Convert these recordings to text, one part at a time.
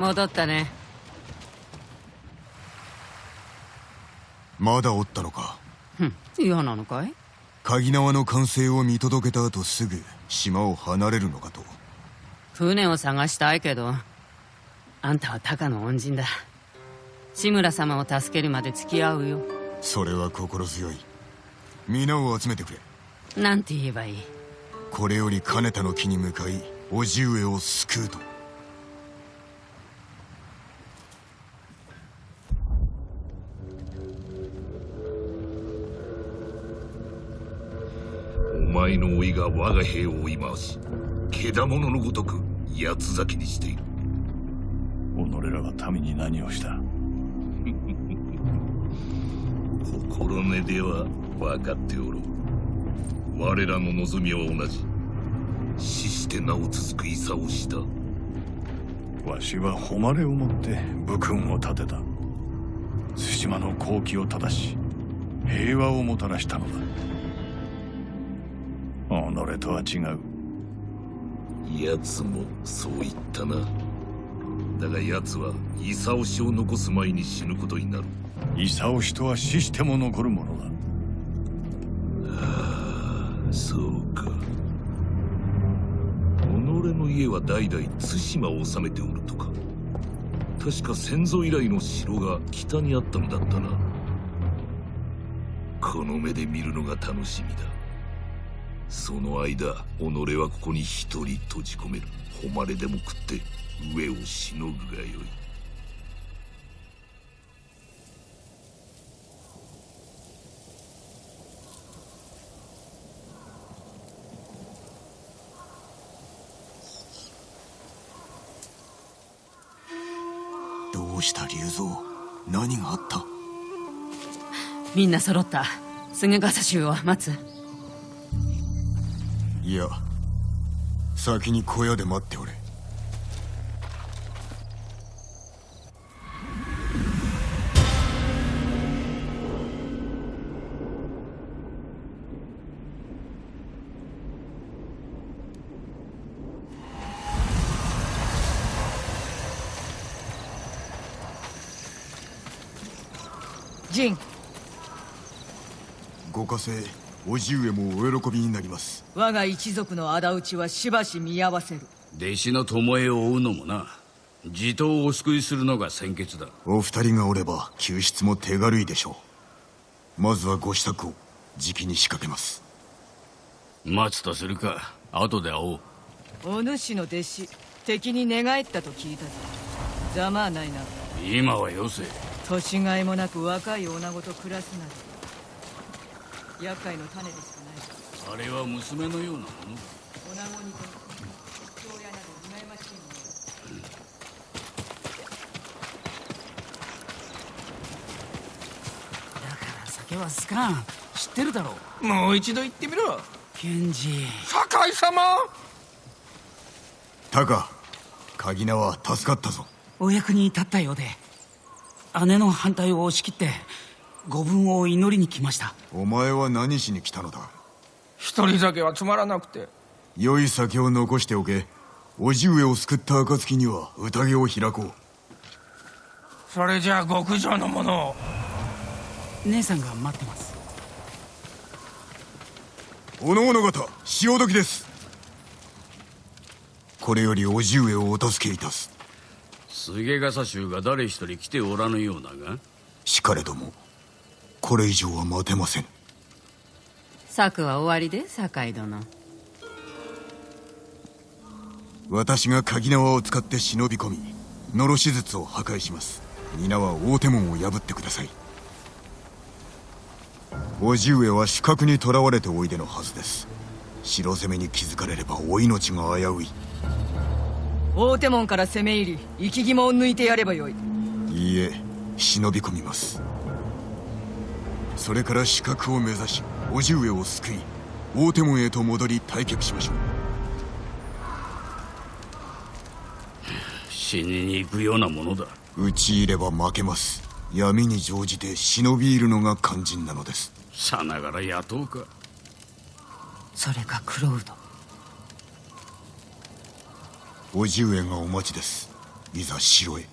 戻ったね。まだおったのか？ふん嫌なのかい？鍵縄の完成を見届けた後すぐ島を離れるのかと。船を探したいけどあんたはタカの恩人だ。志村様を助けるまで付き合うよ。それは心強い。皆を集めてくれ。なんて言えばいい？これより金田の木に向かい叔父上を救うと前の老いが我が兵を追い回し獣のごとく八つ咲きにしている。己らが民に何をした？心根では分かっておろう。我らの望みは同じ。死してなお続く戦をした。わしは誉れをもって武君を立てた。対馬の好機を正し平和をもたらしたのだ己とは違う。奴もそう言ったな。だが奴は功氏を残す前に死ぬことになる。功氏とは死しても残るものだ。ああそうか。己の家は代々対馬を治めておるとか。確か先祖以来の城が北にあったのだったな。この目で見るのが楽しみだその間己はここに一人閉じ込める。誉れでも食って上をしのぐがよい。どうした龍蔵？何があった？みんな揃った。菅笠衆を待ついや先に小屋で待っておれ。陣ご加勢叔父上もお喜びになります。我が一族の仇討ちはしばし見合わせる。弟子の巴を追うのもな。地頭をお救いするのが先決だ。お二人がおれば救出も手軽いでしょう。まずはご支度をじきに仕掛けます。待つとするか。後で会おう。お主の弟子敵に寝返ったと聞いたぞ。ざまあないな。今はよせ。年がいもなく若い女子と暮らすなど厄介の種でしかないあれは娘のようなものだ女子にと父親など羨ましいものだから酒は好かん知ってるだろうもう一度言ってみろ賢治酒井様タカ鍵名は助かったぞお役に立ったようで姉の反対を押し切ってご分を祈りに来ました。お前は何しに来たのだ？一人酒はつまらなくて。良い酒を残しておけ。叔父上を救った暁には宴を開こう。それじゃあ極上のものを。姉さんが待ってます。おのおの方潮時です。これより叔父上をお助けいたす。菅笠衆が誰一人来ておらぬようだが。しかれどもこれ以上は待てません。策は終わりで酒井殿。私が鍵縄を使って忍び込みのろし術を破壊します。皆は大手門を破ってください。叔父上は死角に囚われておいでのはずです。城攻めに気づかれればお命が危うい。大手門から攻め入り生き肝を抜いてやればよい。いいえ忍び込みますそれから死角を目指し叔父上を救い大手門へと戻り退却しましょう。死にに行くようなものだ。討ち入れば負けます。闇に乗じて忍び入るのが肝心なのです。さながら雇うか。それが黒うど叔父上がお待ちです。いざ城へ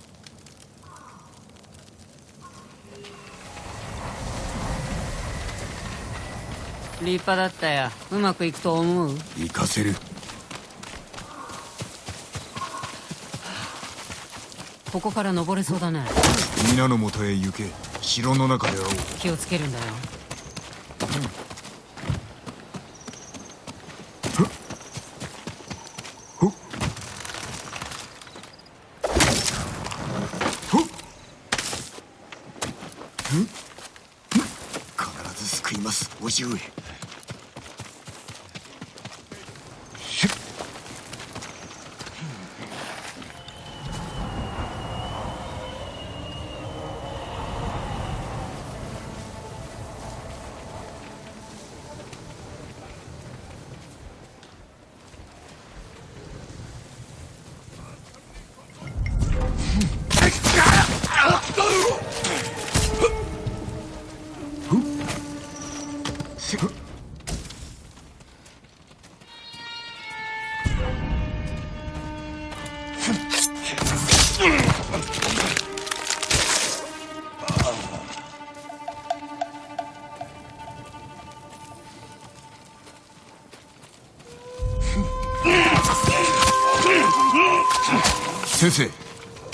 立派だったよ。うまくいくと思う？行かせる。ここから登れそうだね。皆のもとへ行け。城の中で会おう。気をつけるんだよ。ほっほっんん必ず救います。叔父上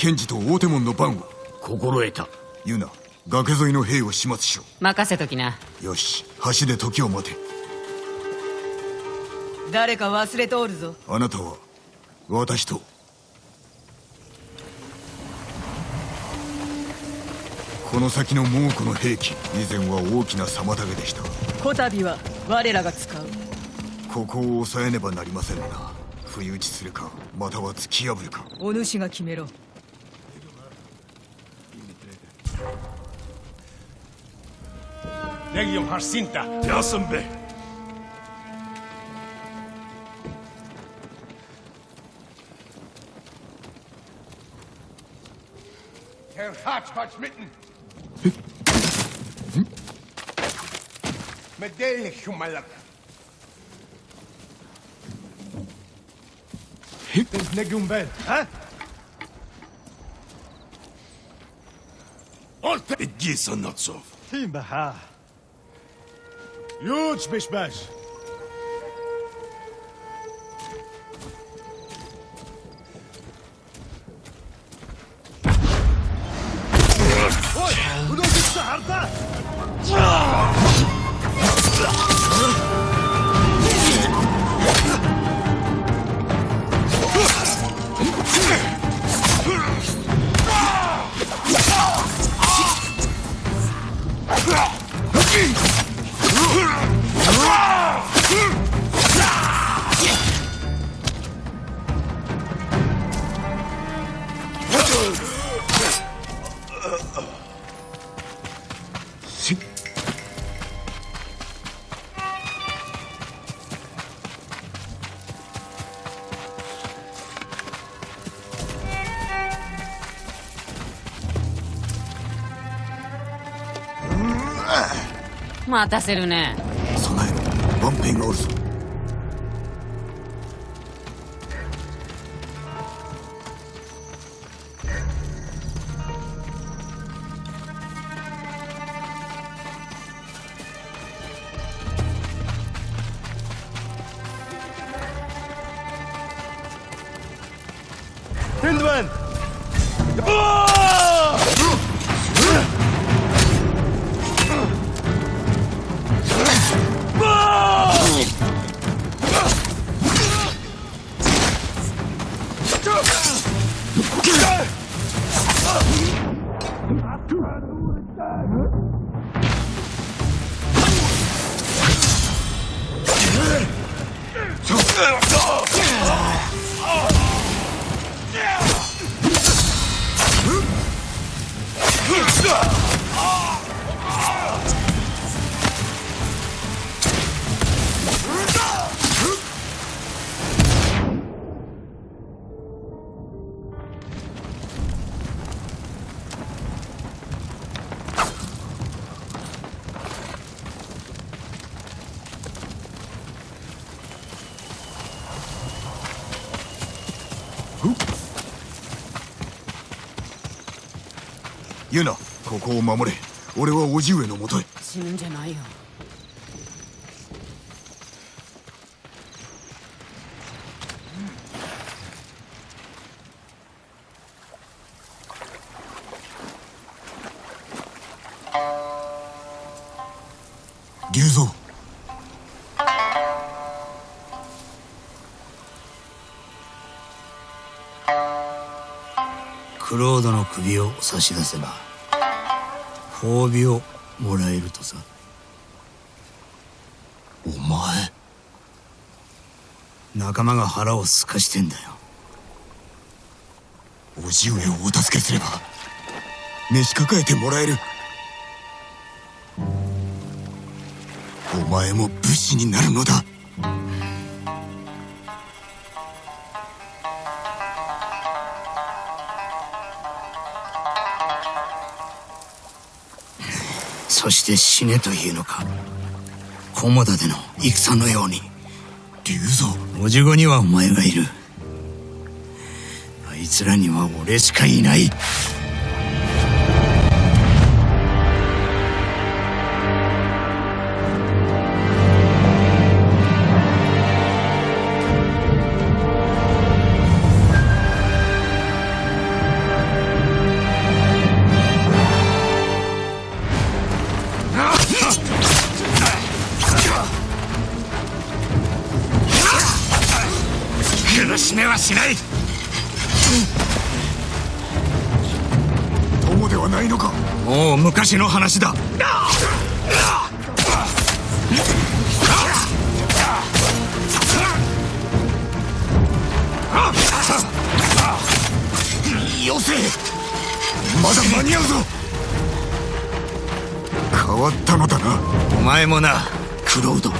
検事と大手門の番を心得た。ユナ崖沿いの兵を始末しろ。任せときな。よし。橋で時を待て。誰か忘れておるぞ。あなたは？私と。この先の猛虎の兵器以前は大きな妨げでした。こたびは我らが使う。ここを抑えねばなりませんな。不意打ちするかまたは突き破るか。お主が決めろ Яг юм харсинта. Яасан бэ? Herr Hartschmatsch mitten. Медельник, Schummalak. Тэнс нэг юм байна. А? Олт Эдгисон Ноцов. Тийм ба хаа. Huge bicho-bicho! 待たせるね。備えろ。ワンペンがおるぞ。Hindman! ユナ敬礼ここを守れ。俺は叔父上のもとへ。死ぬんじゃないよ。龍蔵クロードの首を差し出せば褒美をもらえるとさお前仲間が腹をすかしてんだよ。叔父上をお助けすれば召し抱えてもらえる。お前も武士になるのだ。そして死ねというのか？菰田での戦のように。竜蔵おじごにはお前がいる。あいつらには俺しかいない。しめはしない。友ではないのか。もう昔の話だ。よせ。まだ間に合うぞ。変わったのだな。お前もな。クロード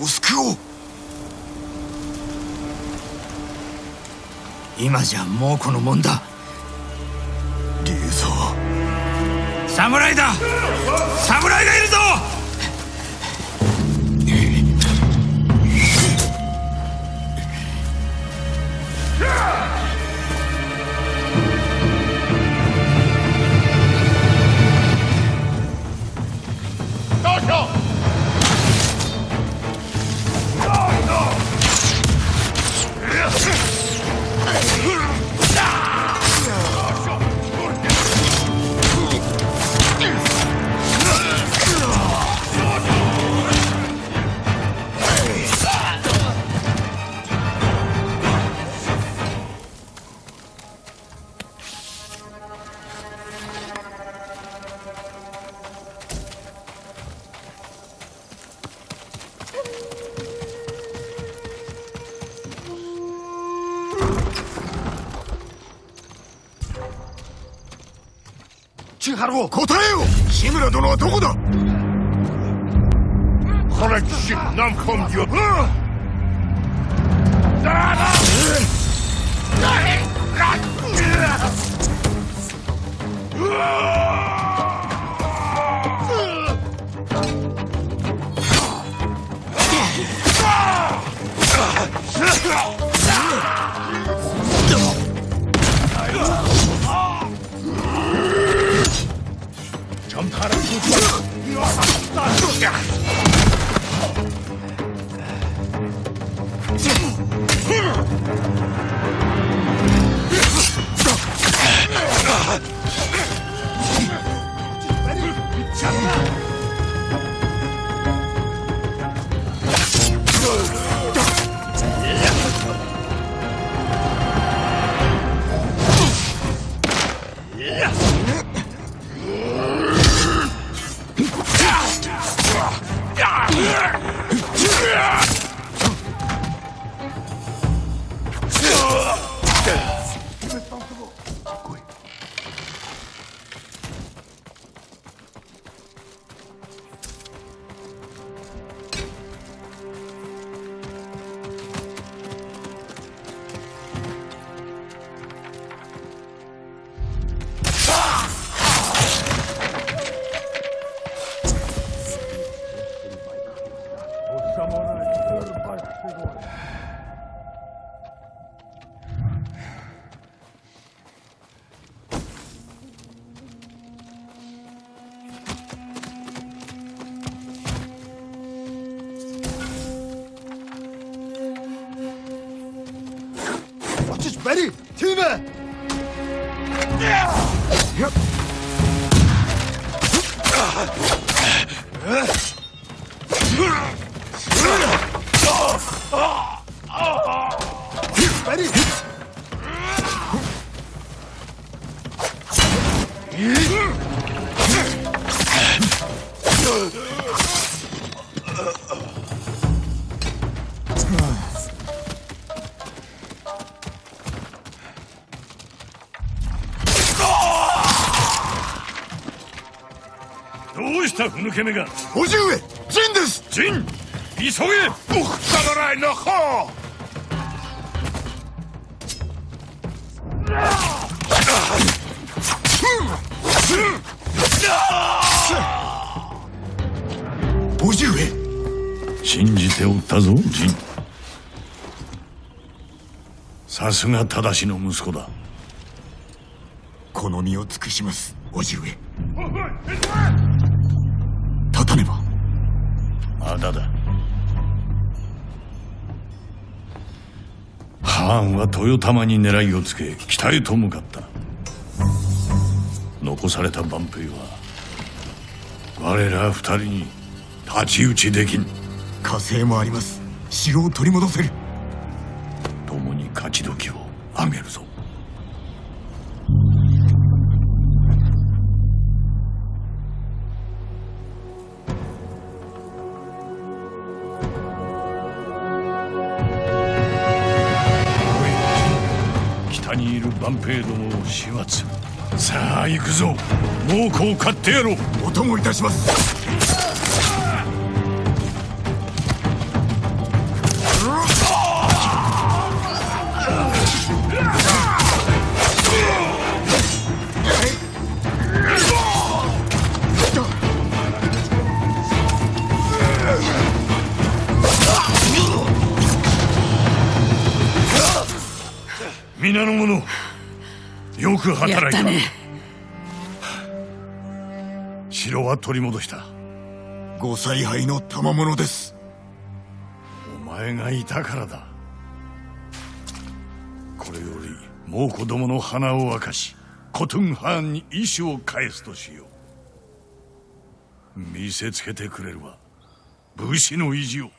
を救おう。今じゃもうこのもんだ。竜蔵侍だ。侍がいるぞ。かろう答えよ志村殿はどこだ?南本魚うわ Yeah! 兄弟们！啊！有！啊！啊！啊！啊！啊！啊！したふぬけ目が。叔父上陣です。陣急げ。信じておったぞ陣さすが正しの息子だこの身を尽くします叔父上まだ。だハーンは豊玉に狙いをつけ北へと向かった。残された万兵は我ら二人に太刀打ちできん。火星もあります。城を取り戻せる。共に勝ち時をあげるぞ始末。さあ行くぞ。猛虎を買ってやろう。お供いたします。くや働いた。ったね城は取り戻した。ご采配の賜物です。お前がいたからだ。これより猛子供の鼻を明かしコトゥンハーンに意志を返すとしよう。見せつけてくれるわ武士の意地を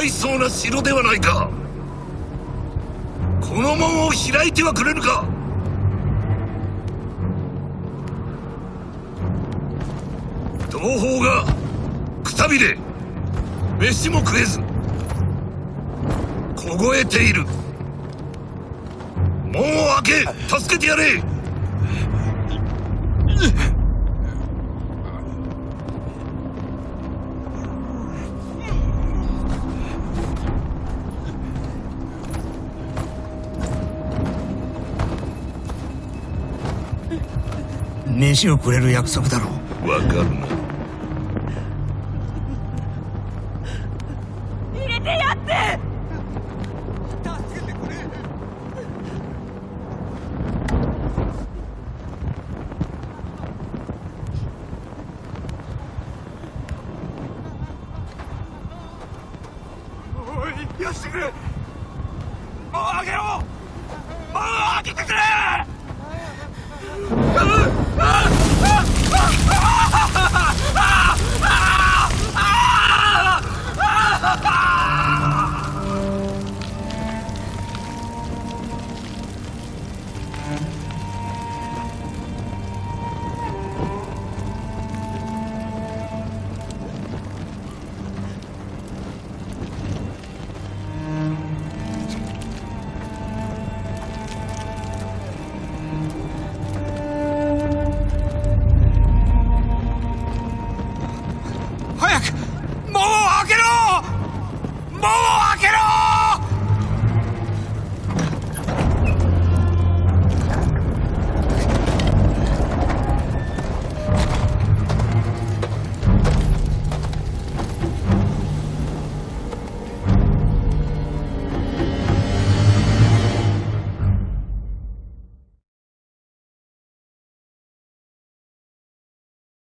大層な城ではないか。この門を開いてはくれぬか。同胞がくたびれ飯も食えず凍えている。門を開け助けてやれ。飯をくれる約束だろう。分かるな。